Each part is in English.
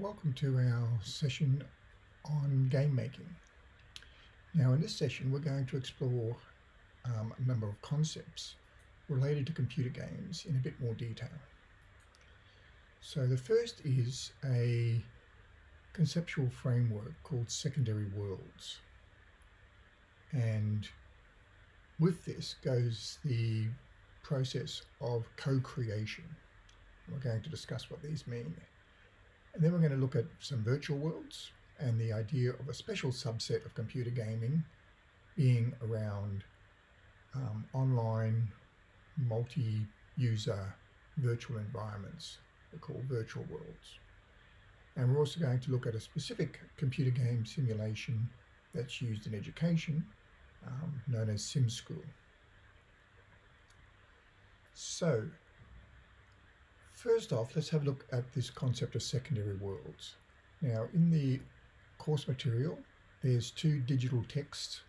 Welcome to our session on game making. Now in this session we're going to explore um, a number of concepts related to computer games in a bit more detail. So the first is a conceptual framework called secondary worlds and with this goes the process of co-creation. We're going to discuss what these mean. And then we're going to look at some virtual worlds and the idea of a special subset of computer gaming being around um, online multi-user virtual environments they're called virtual worlds. And we're also going to look at a specific computer game simulation that's used in education um, known as SimSchool. So First off, let's have a look at this concept of secondary worlds. Now, in the course material, there's two digital texts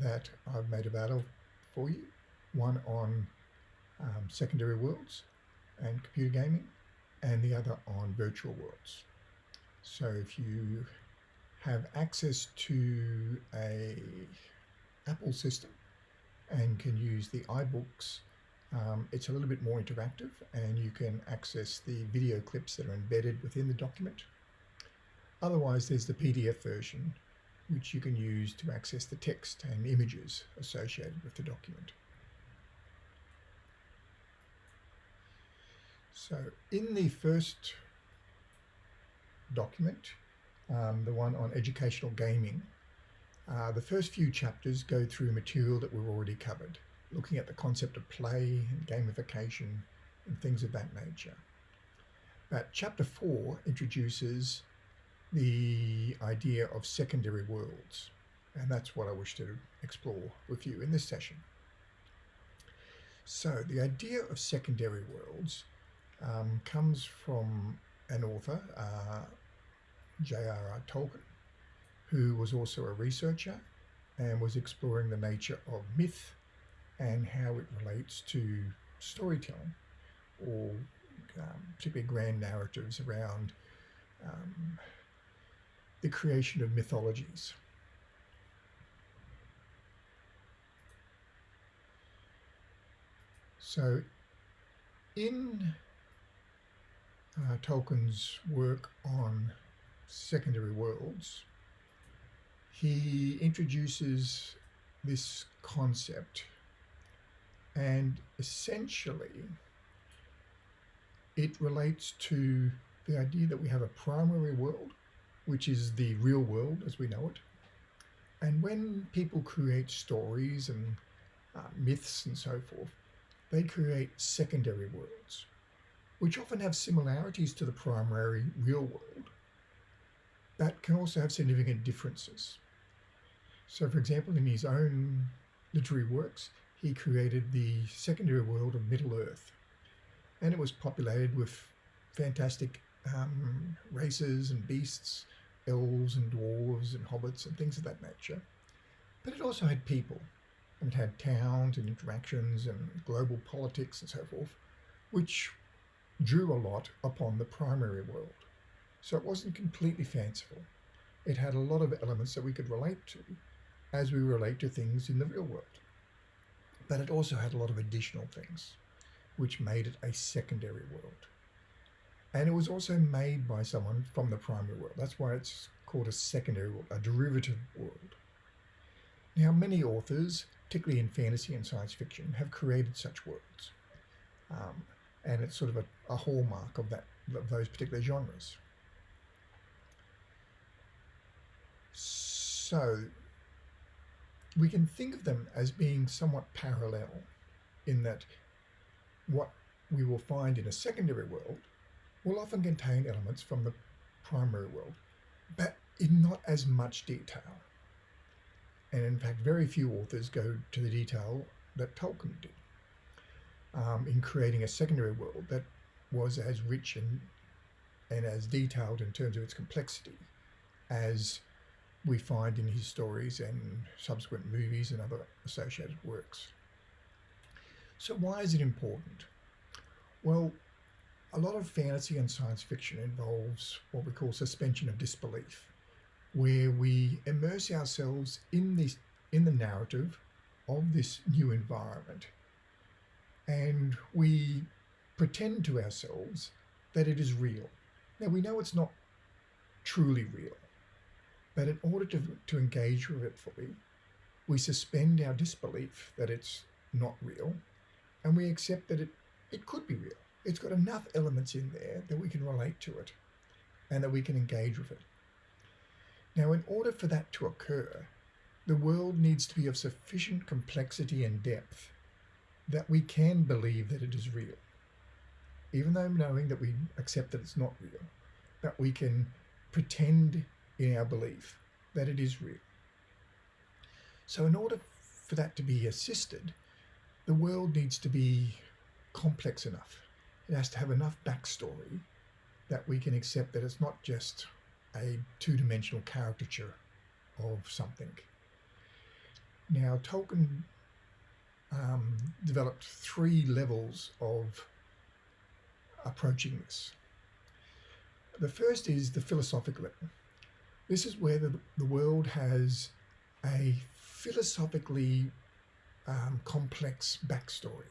that I've made available for you. One on um, secondary worlds and computer gaming, and the other on virtual worlds. So if you have access to a Apple system and can use the iBooks um, it's a little bit more interactive and you can access the video clips that are embedded within the document. Otherwise, there's the PDF version, which you can use to access the text and images associated with the document. So in the first document, um, the one on educational gaming, uh, the first few chapters go through material that we've already covered looking at the concept of play and gamification and things of that nature. But chapter four introduces the idea of secondary worlds, and that's what I wish to explore with you in this session. So the idea of secondary worlds um, comes from an author, uh, J.R.R. Tolkien, who was also a researcher and was exploring the nature of myth and how it relates to storytelling or um, particularly grand narratives around um, the creation of mythologies. So in uh, Tolkien's work on secondary worlds, he introduces this concept and essentially it relates to the idea that we have a primary world, which is the real world as we know it. And when people create stories and uh, myths and so forth, they create secondary worlds, which often have similarities to the primary real world, but can also have significant differences. So for example, in his own literary works, he created the secondary world of Middle-earth. And it was populated with fantastic um, races and beasts, elves and dwarves and hobbits and things of that nature. But it also had people. And it had towns and interactions and global politics and so forth, which drew a lot upon the primary world. So it wasn't completely fanciful. It had a lot of elements that we could relate to as we relate to things in the real world but it also had a lot of additional things, which made it a secondary world. And it was also made by someone from the primary world. That's why it's called a secondary world, a derivative world. Now, many authors, particularly in fantasy and science fiction, have created such worlds. Um, and it's sort of a, a hallmark of that of those particular genres. So we can think of them as being somewhat parallel in that what we will find in a secondary world will often contain elements from the primary world, but in not as much detail. And in fact, very few authors go to the detail that Tolkien did um, in creating a secondary world that was as rich and, and as detailed in terms of its complexity as we find in his stories and subsequent movies and other associated works. So why is it important? Well, a lot of fantasy and science fiction involves what we call suspension of disbelief, where we immerse ourselves in this in the narrative of this new environment, and we pretend to ourselves that it is real. Now we know it's not truly real, but in order to, to engage with it fully, we suspend our disbelief that it's not real and we accept that it, it could be real. It's got enough elements in there that we can relate to it and that we can engage with it. Now, in order for that to occur, the world needs to be of sufficient complexity and depth that we can believe that it is real, even though knowing that we accept that it's not real, that we can pretend in our belief that it is real. So, in order for that to be assisted, the world needs to be complex enough. It has to have enough backstory that we can accept that it's not just a two dimensional caricature of something. Now, Tolkien um, developed three levels of approaching this. The first is the philosophical level. This is where the, the world has a philosophically um, complex backstory,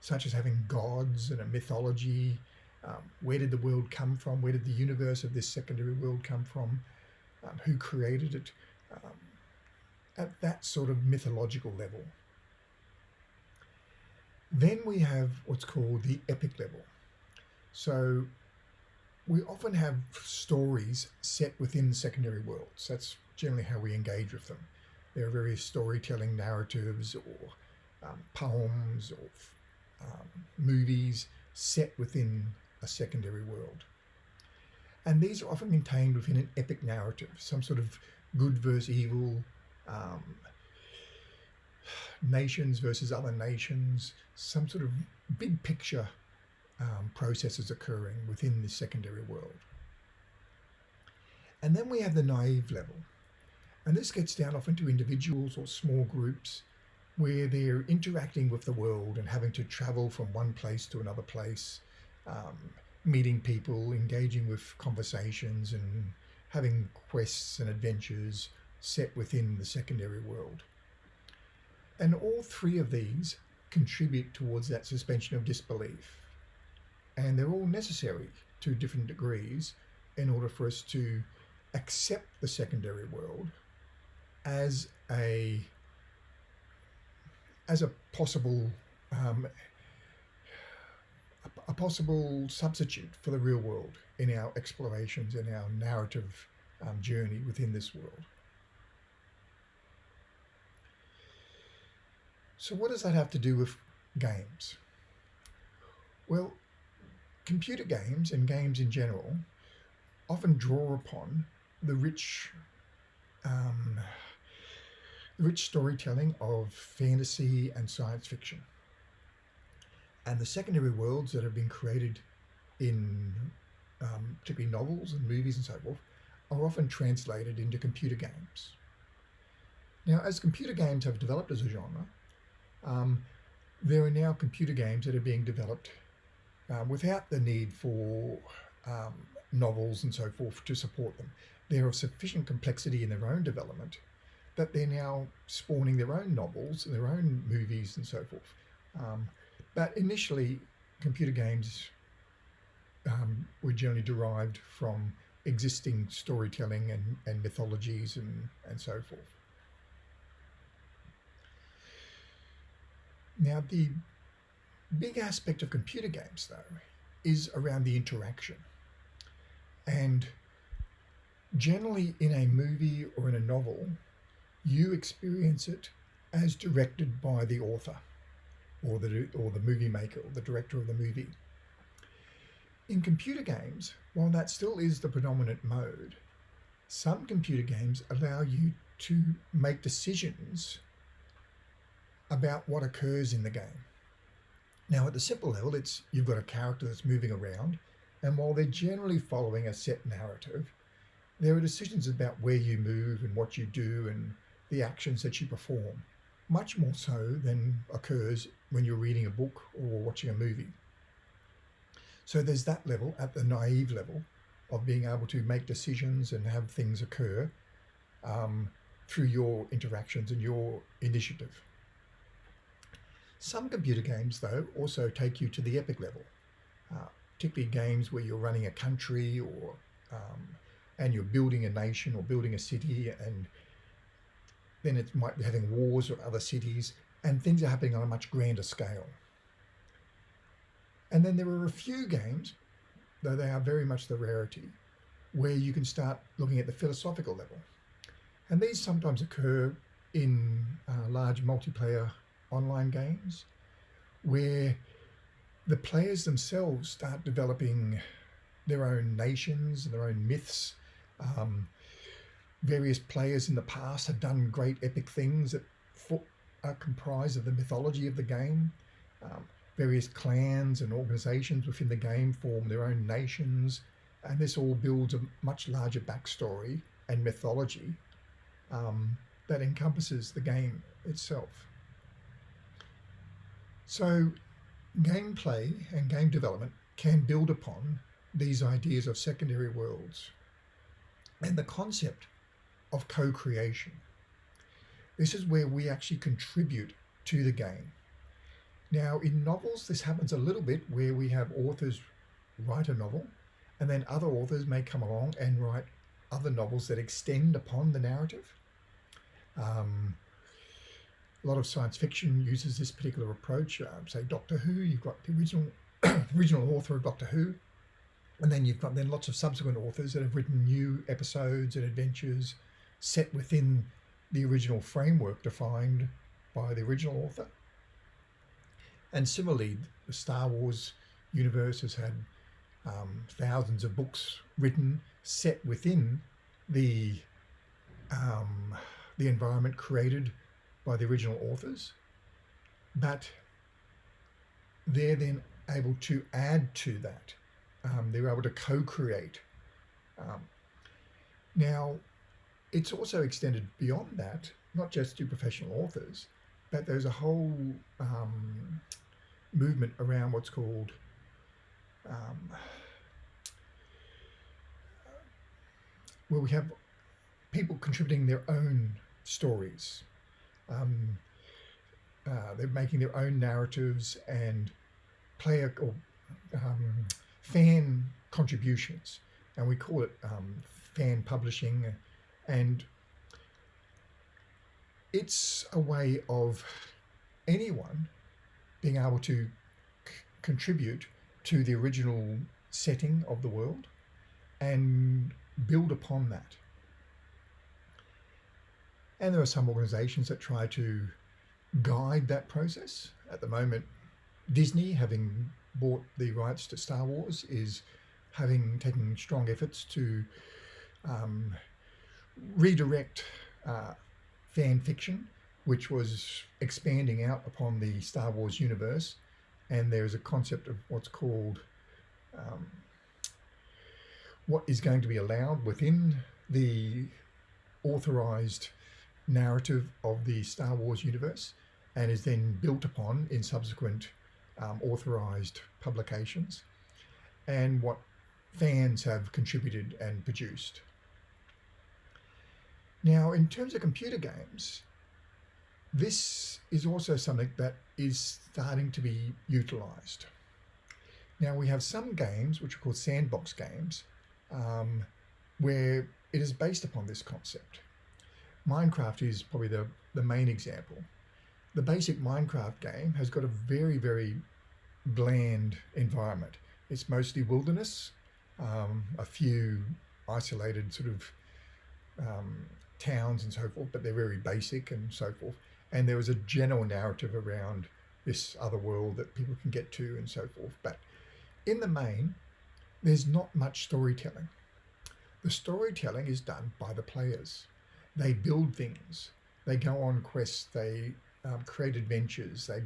such as having gods and a mythology. Um, where did the world come from? Where did the universe of this secondary world come from? Um, who created it? Um, at that sort of mythological level. Then we have what's called the epic level. So we often have stories set within the secondary worlds. That's generally how we engage with them. There are various storytelling narratives or um, poems or um, movies set within a secondary world. And these are often contained within an epic narrative, some sort of good versus evil, um, nations versus other nations, some sort of big picture um, processes occurring within the secondary world. And then we have the naive level. And this gets down often to individuals or small groups where they're interacting with the world and having to travel from one place to another place, um, meeting people, engaging with conversations, and having quests and adventures set within the secondary world. And all three of these contribute towards that suspension of disbelief and they're all necessary to different degrees in order for us to accept the secondary world as a as a possible um, a, possible substitute for the real world in our explorations in our narrative um, journey within this world. So what does that have to do with games? Well, computer games and games in general often draw upon the rich um, rich storytelling of fantasy and science fiction. And the secondary worlds that have been created in um, particularly novels and movies and so forth are often translated into computer games. Now, as computer games have developed as a genre, um, there are now computer games that are being developed uh, without the need for um, novels and so forth to support them. They're of sufficient complexity in their own development that they're now spawning their own novels and their own movies and so forth. Um, but initially, computer games um, were generally derived from existing storytelling and, and mythologies and, and so forth. Now, the big aspect of computer games, though, is around the interaction. And generally, in a movie or in a novel, you experience it as directed by the author or the, or the movie maker or the director of the movie. In computer games, while that still is the predominant mode, some computer games allow you to make decisions about what occurs in the game. Now, at the simple level, it's you've got a character that's moving around, and while they're generally following a set narrative, there are decisions about where you move and what you do and the actions that you perform, much more so than occurs when you're reading a book or watching a movie. So there's that level at the naive level of being able to make decisions and have things occur um, through your interactions and your initiative. Some computer games, though, also take you to the epic level, uh, particularly games where you're running a country or um, and you're building a nation or building a city and then it might be having wars or other cities and things are happening on a much grander scale. And then there are a few games, though they are very much the rarity, where you can start looking at the philosophical level. And these sometimes occur in uh, large multiplayer online games where the players themselves start developing their own nations and their own myths. Um, various players in the past have done great epic things that are comprised of the mythology of the game. Um, various clans and organizations within the game form their own nations, and this all builds a much larger backstory and mythology um, that encompasses the game itself. So gameplay and game development can build upon these ideas of secondary worlds and the concept of co-creation. This is where we actually contribute to the game. Now in novels this happens a little bit where we have authors write a novel and then other authors may come along and write other novels that extend upon the narrative. Um, a lot of science fiction uses this particular approach. Uh, say Doctor Who, you've got the original original author of Doctor Who, and then you've got then lots of subsequent authors that have written new episodes and adventures set within the original framework defined by the original author. And similarly, the Star Wars universe has had um, thousands of books written set within the um, the environment created by the original authors, but they're then able to add to that. Um, they're able to co-create. Um, now, it's also extended beyond that, not just to professional authors, but there's a whole um, movement around what's called um, where we have people contributing their own stories. Um, uh, they're making their own narratives and player or um, fan contributions, and we call it um, fan publishing, and it's a way of anyone being able to contribute to the original setting of the world and build upon that. And there are some organizations that try to guide that process. At the moment, Disney, having bought the rights to Star Wars, is having taken strong efforts to um, redirect uh, fan fiction, which was expanding out upon the Star Wars universe. And there's a concept of what's called um, what is going to be allowed within the authorized narrative of the Star Wars universe and is then built upon in subsequent um, authorized publications and what fans have contributed and produced. Now, in terms of computer games, this is also something that is starting to be utilized. Now, we have some games, which are called sandbox games, um, where it is based upon this concept. Minecraft is probably the, the main example. The basic Minecraft game has got a very, very bland environment. It's mostly wilderness, um, a few isolated sort of um, towns and so forth, but they're very basic and so forth. And there is a general narrative around this other world that people can get to and so forth. But in the main, there's not much storytelling. The storytelling is done by the players. They build things. They go on quests. They um, create adventures. They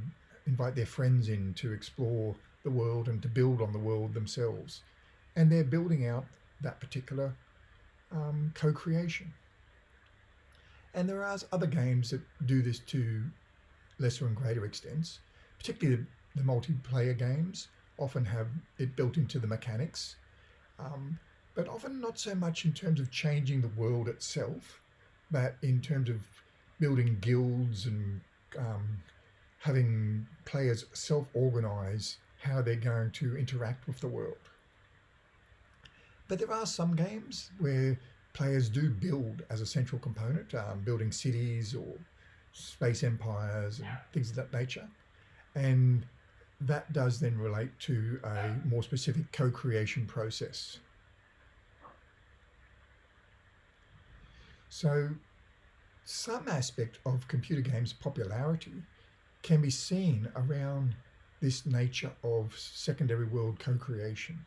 invite their friends in to explore the world and to build on the world themselves. And they're building out that particular um, co-creation. And there are other games that do this to lesser and greater extents, particularly the, the multiplayer games often have it built into the mechanics, um, but often not so much in terms of changing the world itself, but in terms of building guilds and um, having players self-organize how they're going to interact with the world. But there are some games where players do build as a central component, um, building cities or space empires and things of that nature. And that does then relate to a more specific co-creation process. So some aspect of computer games popularity can be seen around this nature of secondary world co-creation,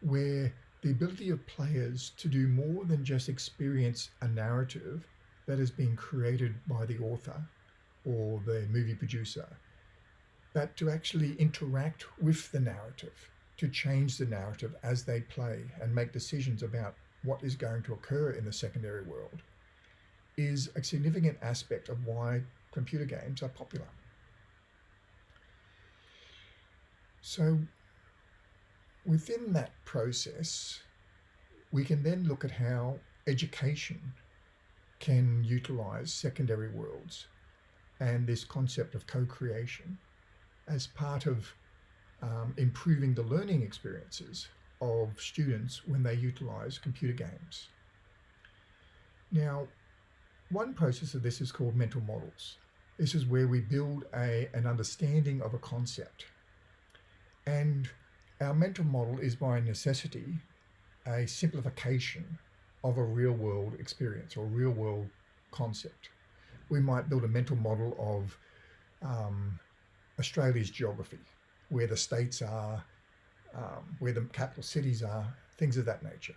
where the ability of players to do more than just experience a narrative that has been created by the author or the movie producer, but to actually interact with the narrative, to change the narrative as they play and make decisions about what is going to occur in the secondary world, is a significant aspect of why computer games are popular. So within that process, we can then look at how education can utilize secondary worlds and this concept of co-creation as part of um, improving the learning experiences of students when they utilize computer games. Now, one process of this is called mental models. This is where we build a, an understanding of a concept. And our mental model is by necessity a simplification of a real world experience or real world concept. We might build a mental model of um, Australia's geography, where the states are, um, where the capital cities are, things of that nature.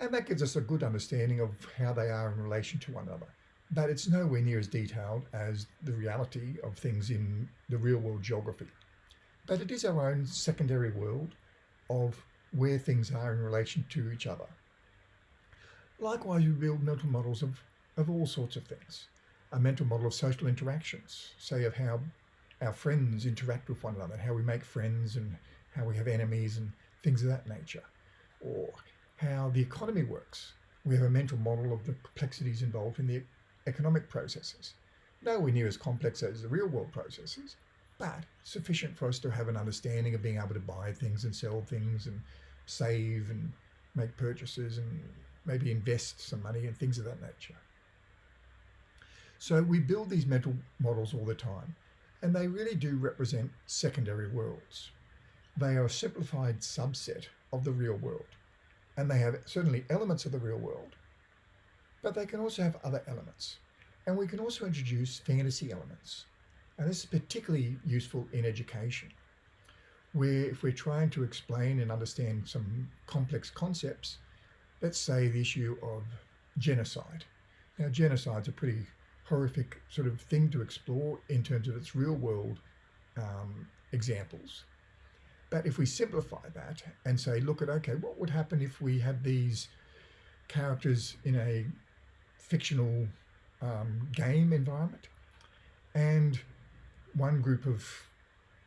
And that gives us a good understanding of how they are in relation to one another. But it's nowhere near as detailed as the reality of things in the real world geography. But it is our own secondary world of where things are in relation to each other. Likewise, we build mental models of, of all sorts of things. A mental model of social interactions, say of how our friends interact with one another, how we make friends and how we have enemies and things of that nature, or how the economy works. We have a mental model of the complexities involved in the economic processes. Nowhere near as complex as the real world processes, but sufficient for us to have an understanding of being able to buy things and sell things and save and make purchases and maybe invest some money and things of that nature. So we build these mental models all the time and they really do represent secondary worlds. They are a simplified subset of the real world and they have certainly elements of the real world, but they can also have other elements. And we can also introduce fantasy elements. And this is particularly useful in education, where if we're trying to explain and understand some complex concepts, let's say the issue of genocide. Now, genocide's a pretty horrific sort of thing to explore in terms of its real world um, examples. But if we simplify that and say, look at, okay, what would happen if we had these characters in a fictional um, game environment and one group of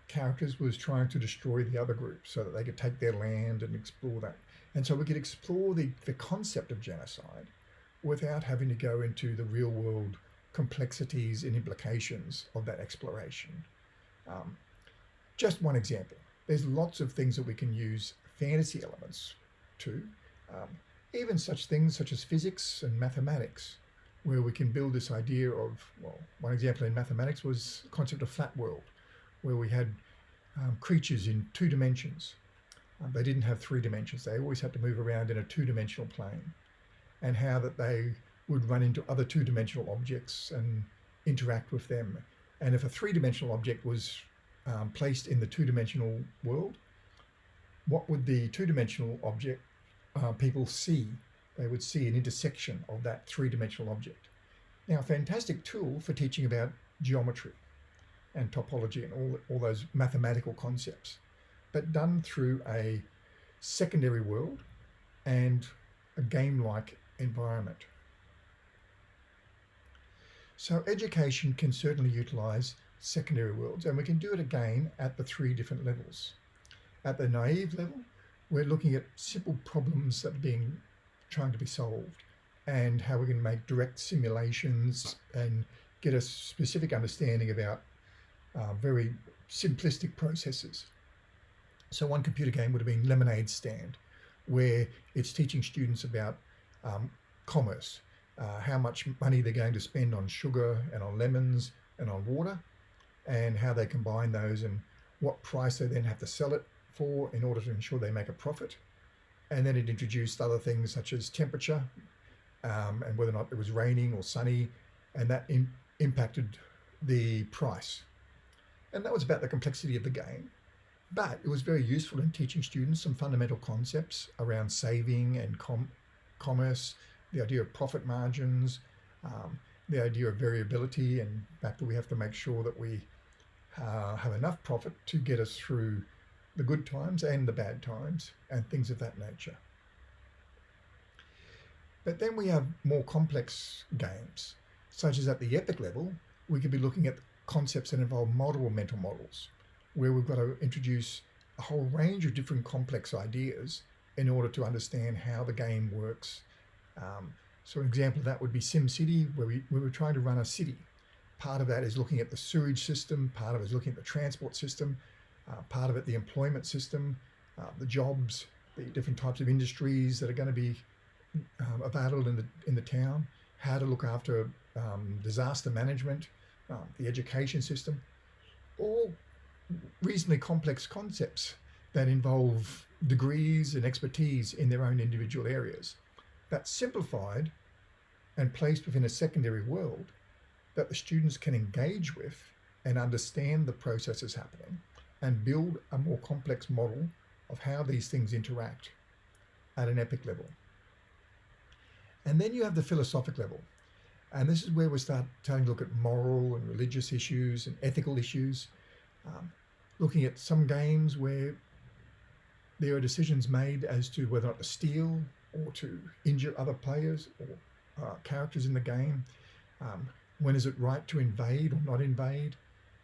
characters was trying to destroy the other group so that they could take their land and explore that. And so we could explore the, the concept of genocide without having to go into the real world complexities and implications of that exploration. Um, just one example. There's lots of things that we can use fantasy elements to, um, even such things such as physics and mathematics, where we can build this idea of, well, one example in mathematics was concept of flat world, where we had um, creatures in two dimensions. Um, they didn't have three dimensions. They always had to move around in a two-dimensional plane and how that they would run into other two-dimensional objects and interact with them. And if a three-dimensional object was um, placed in the two-dimensional world, what would the two-dimensional object uh, people see? They would see an intersection of that three-dimensional object. Now, a fantastic tool for teaching about geometry and topology and all, all those mathematical concepts, but done through a secondary world and a game-like environment. So education can certainly utilize secondary worlds and we can do it again at the three different levels. At the naive level, we're looking at simple problems that are being trying to be solved and how we can make direct simulations and get a specific understanding about uh, very simplistic processes. So one computer game would have been Lemonade Stand, where it's teaching students about um, commerce, uh, how much money they're going to spend on sugar and on lemons and on water, and how they combine those and what price they then have to sell it for in order to ensure they make a profit. And then it introduced other things such as temperature um, and whether or not it was raining or sunny, and that impacted the price. And that was about the complexity of the game. But it was very useful in teaching students some fundamental concepts around saving and com commerce, the idea of profit margins, um, the idea of variability, and the fact that we have to make sure that we uh, have enough profit to get us through the good times and the bad times and things of that nature. But then we have more complex games, such as at the epic level, we could be looking at concepts that involve multiple mental models, where we've got to introduce a whole range of different complex ideas in order to understand how the game works. Um, so an example of that would be SimCity, where we, we were trying to run a city. Part of that is looking at the sewage system, part of it is looking at the transport system, uh, part of it the employment system, uh, the jobs, the different types of industries that are going to be um, available in the in the town, how to look after um, disaster management, um, the education system, all reasonably complex concepts that involve degrees and expertise in their own individual areas, but simplified and placed within a secondary world that the students can engage with and understand the processes happening and build a more complex model of how these things interact at an epic level. And then you have the philosophic level. And this is where we start starting to look at moral and religious issues and ethical issues, um, looking at some games where there are decisions made as to whether or not to steal or to injure other players or uh, characters in the game. Um, when is it right to invade or not invade?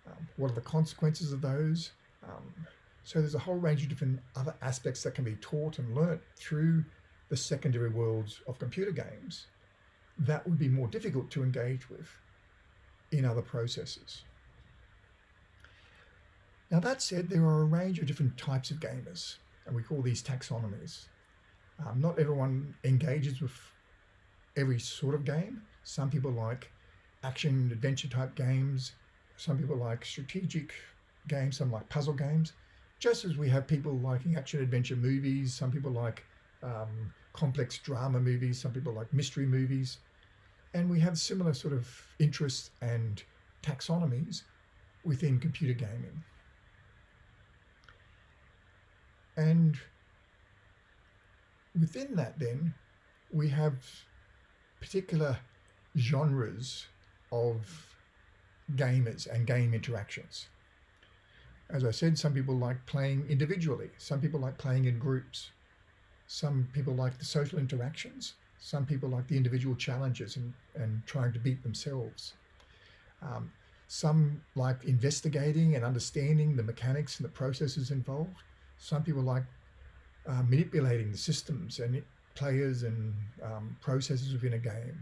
Um, what are the consequences of those? Um, so there's a whole range of different other aspects that can be taught and learnt through the secondary worlds of computer games that would be more difficult to engage with in other processes. Now that said, there are a range of different types of gamers, and we call these taxonomies. Um, not everyone engages with every sort of game. Some people like action adventure type games. Some people like strategic games, some like puzzle games. Just as we have people liking action adventure movies, some people like um, complex drama movies, some people like mystery movies. And we have similar sort of interests and taxonomies within computer gaming. And within that then, we have particular genres of gamers and game interactions. As I said, some people like playing individually. Some people like playing in groups. Some people like the social interactions. Some people like the individual challenges and, and trying to beat themselves. Um, some like investigating and understanding the mechanics and the processes involved. Some people like uh, manipulating the systems and players and um, processes within a game.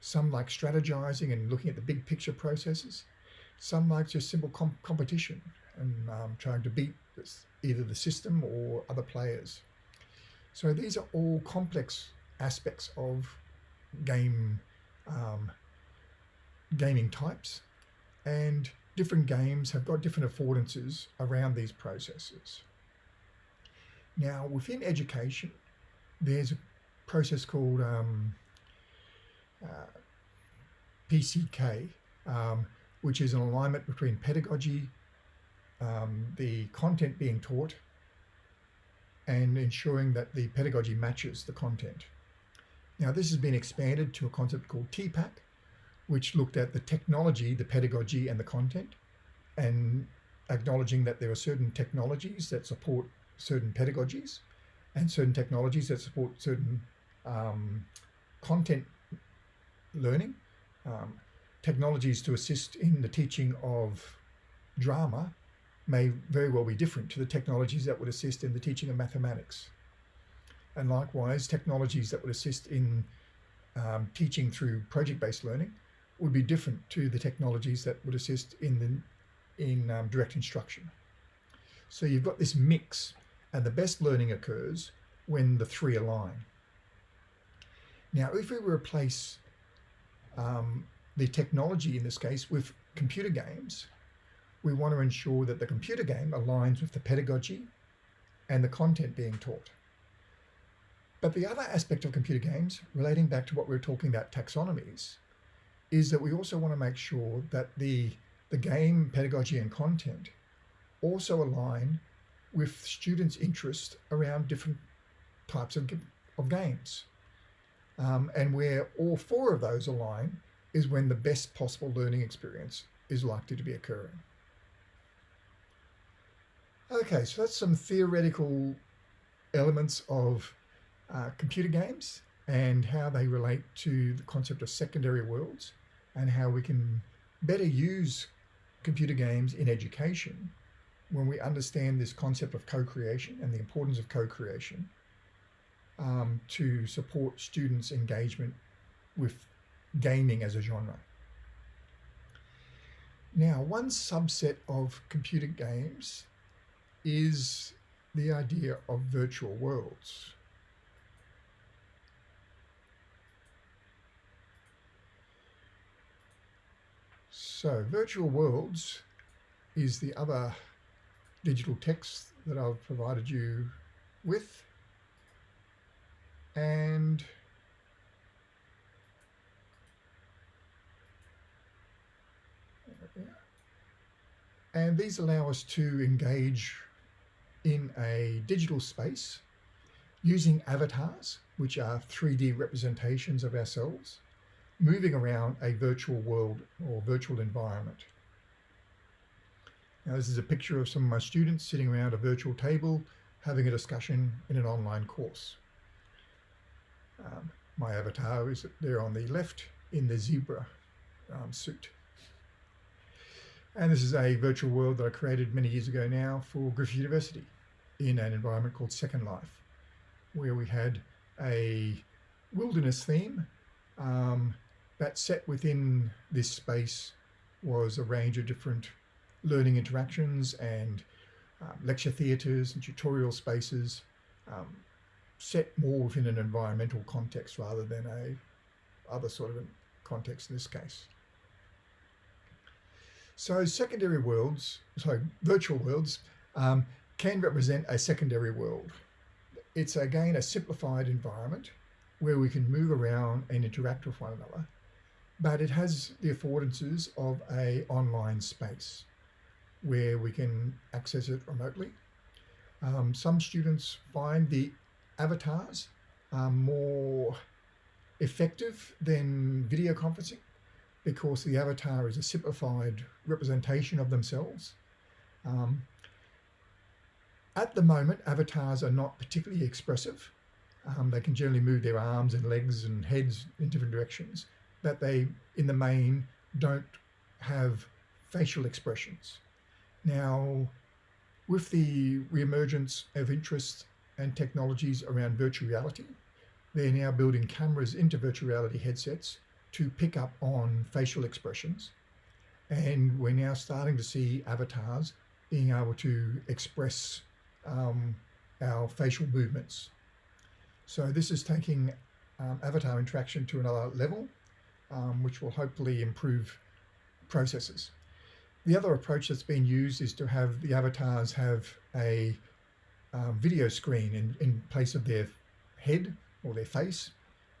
Some like strategizing and looking at the big picture processes. Some like just simple comp competition and um, trying to beat either the system or other players. So these are all complex aspects of game um, gaming types and different games have got different affordances around these processes. Now within education there's a process called um, PCK um, which is an alignment between pedagogy, um, the content being taught and ensuring that the pedagogy matches the content. Now this has been expanded to a concept called TPACK, which looked at the technology, the pedagogy and the content and acknowledging that there are certain technologies that support certain pedagogies and certain technologies that support certain um, content learning, um, technologies to assist in the teaching of drama may very well be different to the technologies that would assist in the teaching of mathematics. And likewise, technologies that would assist in um, teaching through project-based learning would be different to the technologies that would assist in the in um, direct instruction. So you've got this mix and the best learning occurs when the three align. Now, if we replace um, the technology in this case with computer games, we want to ensure that the computer game aligns with the pedagogy and the content being taught. But the other aspect of computer games, relating back to what we were talking about taxonomies, is that we also want to make sure that the, the game pedagogy and content also align with students' interest around different types of, of games. Um, and where all four of those align is when the best possible learning experience is likely to be occurring. Okay, so that's some theoretical elements of uh, computer games and how they relate to the concept of secondary worlds and how we can better use computer games in education when we understand this concept of co-creation and the importance of co-creation um, to support students' engagement with gaming as a genre. Now, one subset of computer games is the idea of virtual worlds. So virtual worlds is the other digital text that I've provided you with. And and these allow us to engage in a digital space using avatars, which are 3D representations of ourselves, moving around a virtual world or virtual environment. Now this is a picture of some of my students sitting around a virtual table having a discussion in an online course. Um, my avatar is there on the left in the zebra um, suit. And this is a virtual world that I created many years ago now for Griffith University in an environment called Second Life, where we had a wilderness theme um, that set within this space was a range of different learning interactions and um, lecture theatres and tutorial spaces um, set more within an environmental context rather than a other sort of context in this case. So secondary worlds, so virtual worlds, um, can represent a secondary world. It's again a simplified environment where we can move around and interact with one another, but it has the affordances of a online space where we can access it remotely. Um, some students find the avatars are more effective than video conferencing because the avatar is a simplified representation of themselves. Um, at the moment, avatars are not particularly expressive. Um, they can generally move their arms and legs and heads in different directions, but they, in the main, don't have facial expressions. Now, with the reemergence of interest and technologies around virtual reality, they're now building cameras into virtual reality headsets to pick up on facial expressions. And we're now starting to see avatars being able to express um, our facial movements. So this is taking um, avatar interaction to another level, um, which will hopefully improve processes. The other approach that's been used is to have the avatars have a video screen in, in place of their head or their face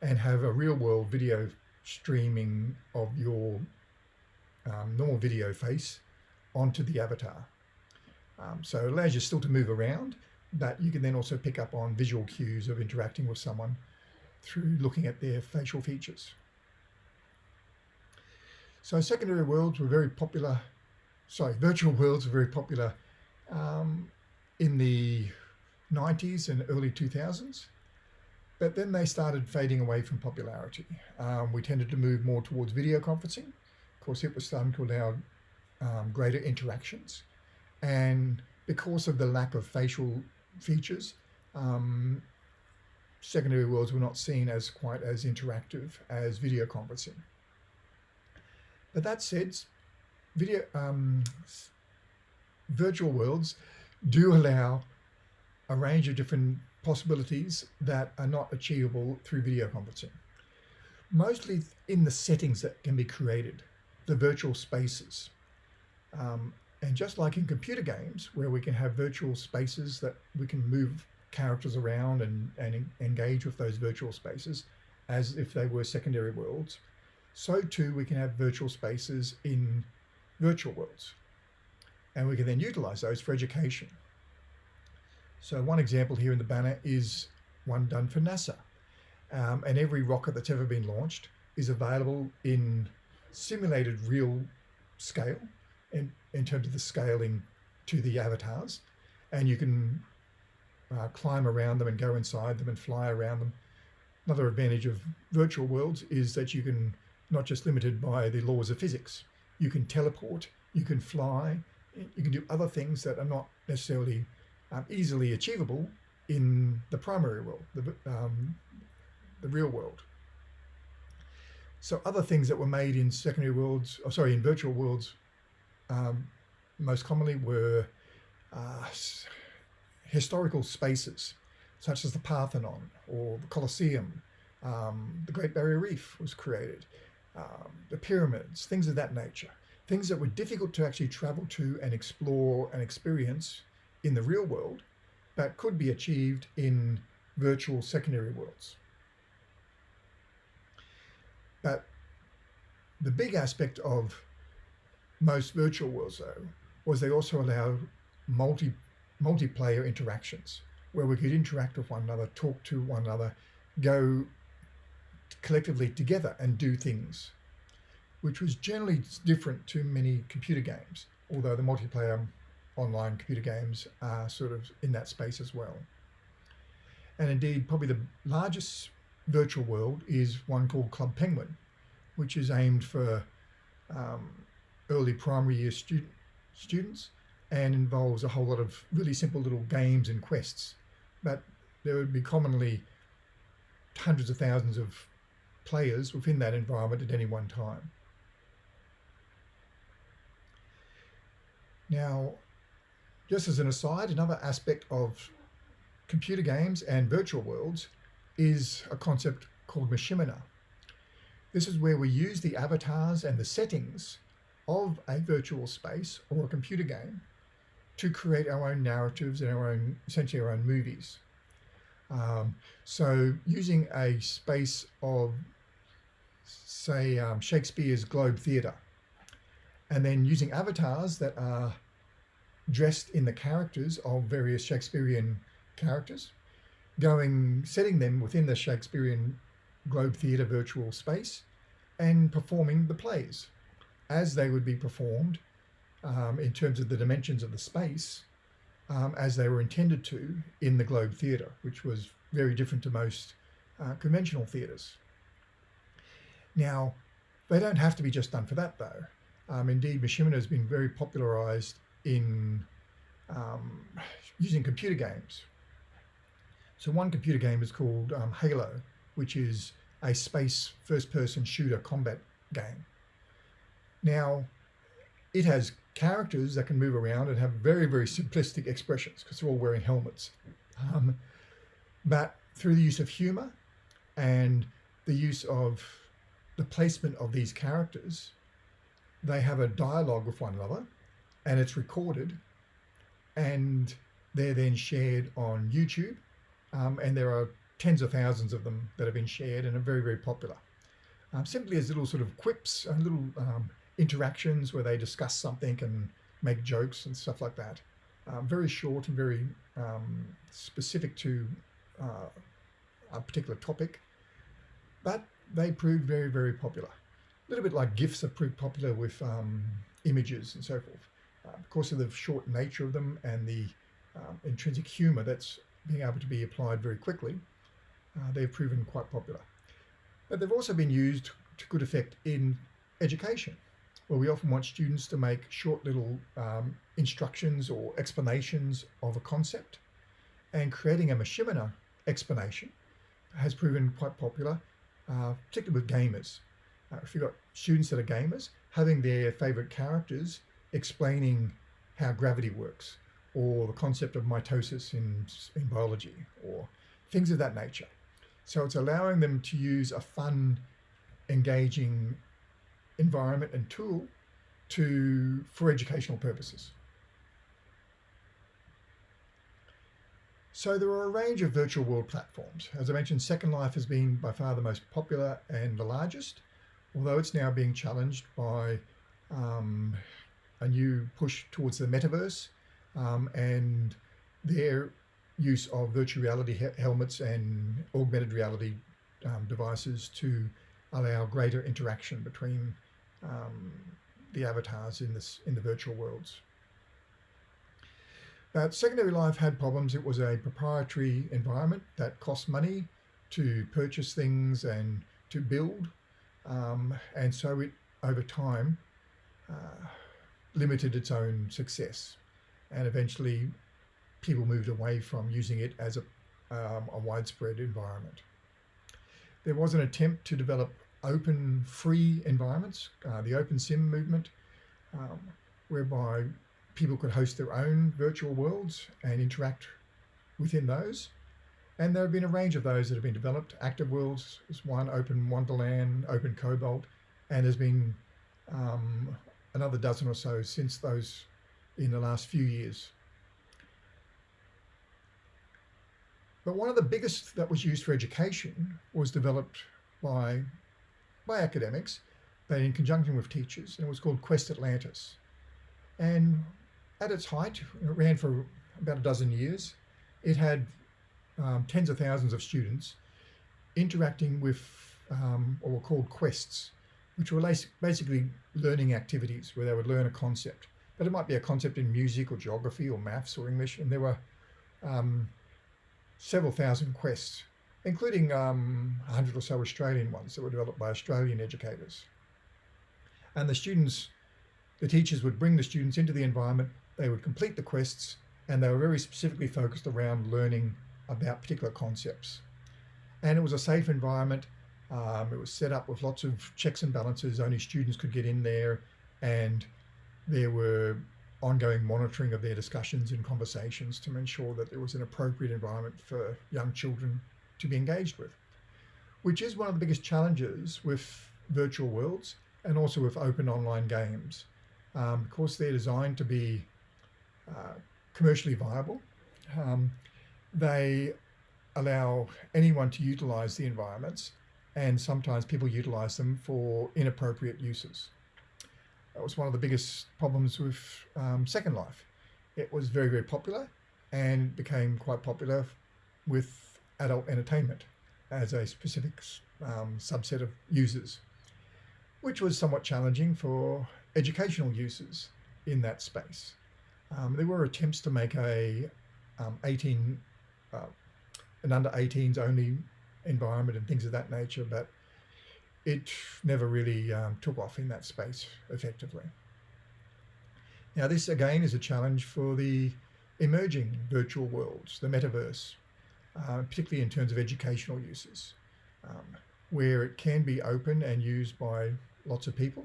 and have a real world video streaming of your um, normal video face onto the avatar. Um, so it allows you still to move around, but you can then also pick up on visual cues of interacting with someone through looking at their facial features. So secondary worlds were very popular, sorry, virtual worlds were very popular um, in the 90s and early 2000s. But then they started fading away from popularity. Um, we tended to move more towards video conferencing. Of course, it was starting to allow um, greater interactions And because of the lack of facial features, um, secondary worlds were not seen as quite as interactive as video conferencing. But that said, video um, virtual worlds do allow a range of different possibilities that are not achievable through video conferencing. Mostly in the settings that can be created, the virtual spaces. Um, and just like in computer games, where we can have virtual spaces that we can move characters around and, and engage with those virtual spaces as if they were secondary worlds, so too we can have virtual spaces in virtual worlds. And we can then utilize those for education. So one example here in the banner is one done for NASA. Um, and every rocket that's ever been launched is available in simulated real scale in, in terms of the scaling to the avatars. And you can uh, climb around them and go inside them and fly around them. Another advantage of virtual worlds is that you can not just limited by the laws of physics. You can teleport, you can fly, you can do other things that are not necessarily um, easily achievable in the primary world, the, um, the real world. So other things that were made in secondary worlds, or sorry, in virtual worlds, um, most commonly were uh, historical spaces, such as the Parthenon or the Colosseum. Um, the Great Barrier Reef was created, um, the pyramids, things of that nature. Things that were difficult to actually travel to and explore and experience in the real world, but could be achieved in virtual secondary worlds. But the big aspect of most virtual worlds, though, was they also allowed multi multiplayer interactions where we could interact with one another, talk to one another, go collectively together and do things, which was generally different to many computer games, although the multiplayer online computer games are sort of in that space as well. And indeed, probably the largest virtual world is one called Club Penguin, which is aimed for um, early primary year student, students and involves a whole lot of really simple little games and quests. But there would be commonly hundreds of thousands of players within that environment at any one time. Now, just as an aside, another aspect of computer games and virtual worlds is a concept called machinima. This is where we use the avatars and the settings of a virtual space or a computer game to create our own narratives and our own, essentially our own movies. Um, so using a space of, say, um, Shakespeare's Globe Theatre, and then using avatars that are dressed in the characters of various Shakespearean characters, going, setting them within the Shakespearean Globe Theatre virtual space and performing the plays as they would be performed um, in terms of the dimensions of the space um, as they were intended to in the Globe Theatre, which was very different to most uh, conventional theatres. Now, they don't have to be just done for that though. Um, indeed, machinima has been very popularized in um, using computer games. So one computer game is called um, Halo, which is a space first-person shooter combat game. Now, it has characters that can move around and have very, very simplistic expressions because they're all wearing helmets. Um, but through the use of humor and the use of the placement of these characters, they have a dialogue with one another and it's recorded and they're then shared on YouTube. Um, and there are tens of thousands of them that have been shared and are very, very popular. Um, simply as little sort of quips and little um, interactions where they discuss something and make jokes and stuff like that. Um, very short and very um, specific to uh, a particular topic, but they proved very, very popular. A little bit like GIFs have proved popular with um, images and so forth. Uh, because of the short nature of them and the um, intrinsic humor that's being able to be applied very quickly, uh, they've proven quite popular. But they've also been used to good effect in education where we often want students to make short little um, instructions or explanations of a concept. And creating a machinima explanation has proven quite popular, uh, particularly with gamers. Uh, if you've got students that are gamers, having their favorite characters explaining how gravity works or the concept of mitosis in, in biology or things of that nature. So it's allowing them to use a fun, engaging environment and tool to for educational purposes. So there are a range of virtual world platforms. As I mentioned, Second Life has been by far the most popular and the largest, although it's now being challenged by um, a new push towards the metaverse um, and their use of virtual reality helmets and augmented reality um, devices to allow greater interaction between um, the avatars in this in the virtual worlds. But Secondary Life had problems. It was a proprietary environment that cost money to purchase things and to build. Um, and so it, over time, uh, limited its own success. And eventually people moved away from using it as a, um, a widespread environment. There was an attempt to develop open free environments, uh, the open sim movement, um, whereby people could host their own virtual worlds and interact within those. And there have been a range of those that have been developed. Active Worlds is one, Open Wonderland, Open Cobalt, and there's been um, another dozen or so since those in the last few years. But one of the biggest that was used for education was developed by, by academics, but in conjunction with teachers, and it was called Quest Atlantis. And at its height, it ran for about a dozen years. It had um, tens of thousands of students interacting with um, what were called quests, which were basically learning activities where they would learn a concept. But it might be a concept in music or geography or maths or English. And there were um, several thousand quests, including um, 100 or so Australian ones that were developed by Australian educators. And the students, the teachers would bring the students into the environment, they would complete the quests, and they were very specifically focused around learning about particular concepts. And it was a safe environment um, it was set up with lots of checks and balances. Only students could get in there and there were ongoing monitoring of their discussions and conversations to ensure that there was an appropriate environment for young children to be engaged with, which is one of the biggest challenges with virtual worlds and also with open online games. Um, of course, they're designed to be uh, commercially viable. Um, they allow anyone to utilize the environments and sometimes people utilize them for inappropriate uses. That was one of the biggest problems with um, Second Life. It was very, very popular and became quite popular with adult entertainment as a specific um, subset of users, which was somewhat challenging for educational users in that space. Um, there were attempts to make a um, 18, uh, an under 18s only environment and things of that nature, but it never really um, took off in that space effectively. Now this again is a challenge for the emerging virtual worlds, the metaverse, uh, particularly in terms of educational uses, um, where it can be open and used by lots of people.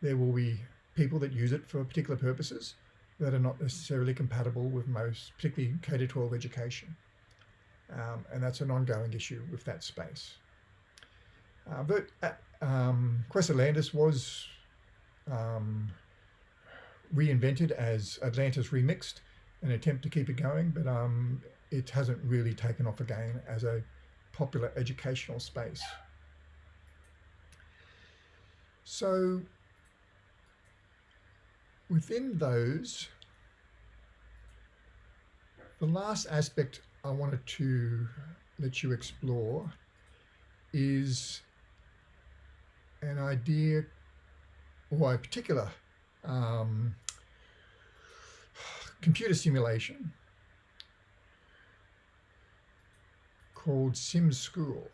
There will be people that use it for particular purposes that are not necessarily compatible with most, particularly K-12 education. Um, and that's an ongoing issue with that space. Uh, but uh, um, Atlantis was um, reinvented as Atlantis Remixed, an attempt to keep it going, but um, it hasn't really taken off again as a popular educational space. So within those, the last aspect I wanted to let you explore is an idea or a particular um, computer simulation called Sim School.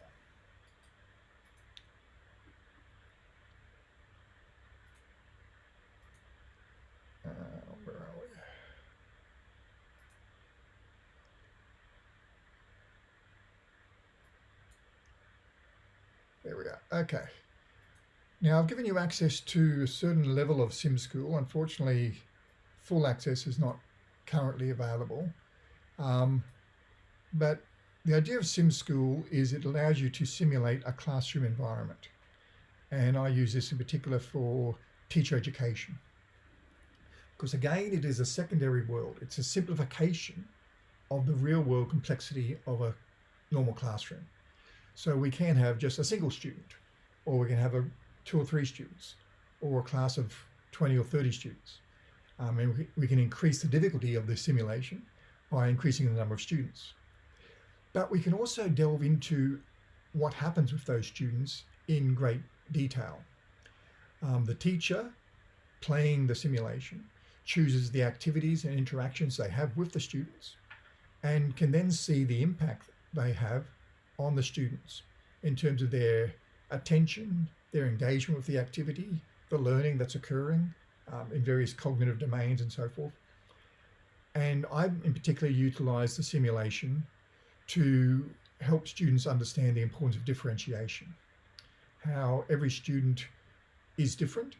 Okay. Now I've given you access to a certain level of sim school. Unfortunately, full access is not currently available. Um, but the idea of sim school is it allows you to simulate a classroom environment. And I use this in particular for teacher education. Because again, it is a secondary world. It's a simplification of the real world complexity of a normal classroom. So we can have just a single student, or we can have a two or three students, or a class of 20 or 30 students. Um, and we, we can increase the difficulty of the simulation by increasing the number of students. But we can also delve into what happens with those students in great detail. Um, the teacher playing the simulation chooses the activities and interactions they have with the students and can then see the impact they have on the students in terms of their attention, their engagement with the activity, the learning that's occurring um, in various cognitive domains and so forth. And I in particular utilize the simulation to help students understand the importance of differentiation, how every student is different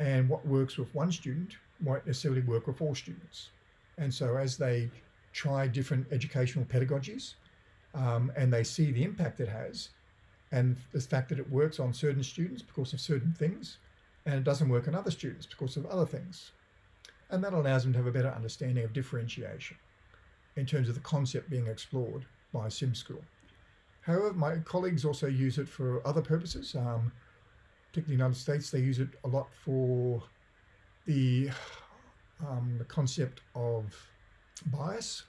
and what works with one student won't necessarily work with all students. And so as they try different educational pedagogies um, and they see the impact it has and the fact that it works on certain students because of certain things and it doesn't work on other students because of other things. And that allows them to have a better understanding of differentiation in terms of the concept being explored by SimSchool. However, my colleagues also use it for other purposes. Um, particularly in the United States, they use it a lot for the, um, the concept of bias.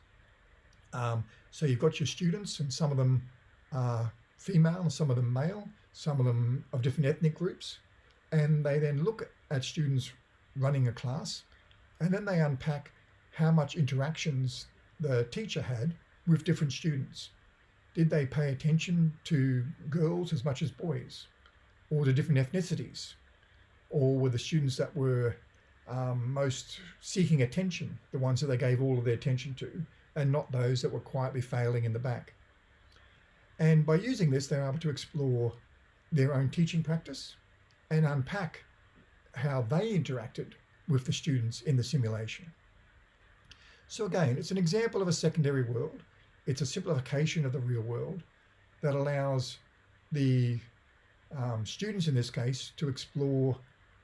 Um, so you've got your students and some of them are female and some of them male, some of them of different ethnic groups. And they then look at students running a class and then they unpack how much interactions the teacher had with different students. Did they pay attention to girls as much as boys or the different ethnicities? Or were the students that were um, most seeking attention, the ones that they gave all of their attention to, and not those that were quietly failing in the back? And by using this, they're able to explore their own teaching practice and unpack how they interacted with the students in the simulation. So again, it's an example of a secondary world. It's a simplification of the real world that allows the um, students in this case to explore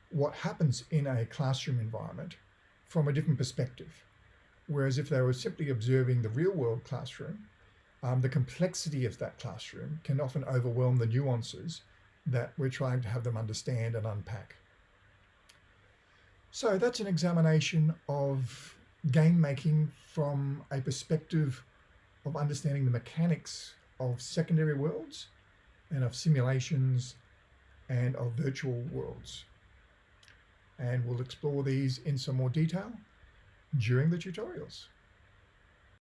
what happens in a classroom environment from a different perspective. Whereas if they were simply observing the real world classroom, um, the complexity of that classroom can often overwhelm the nuances that we're trying to have them understand and unpack. So that's an examination of game making from a perspective of understanding the mechanics of secondary worlds and of simulations and of virtual worlds. And we'll explore these in some more detail during the tutorials.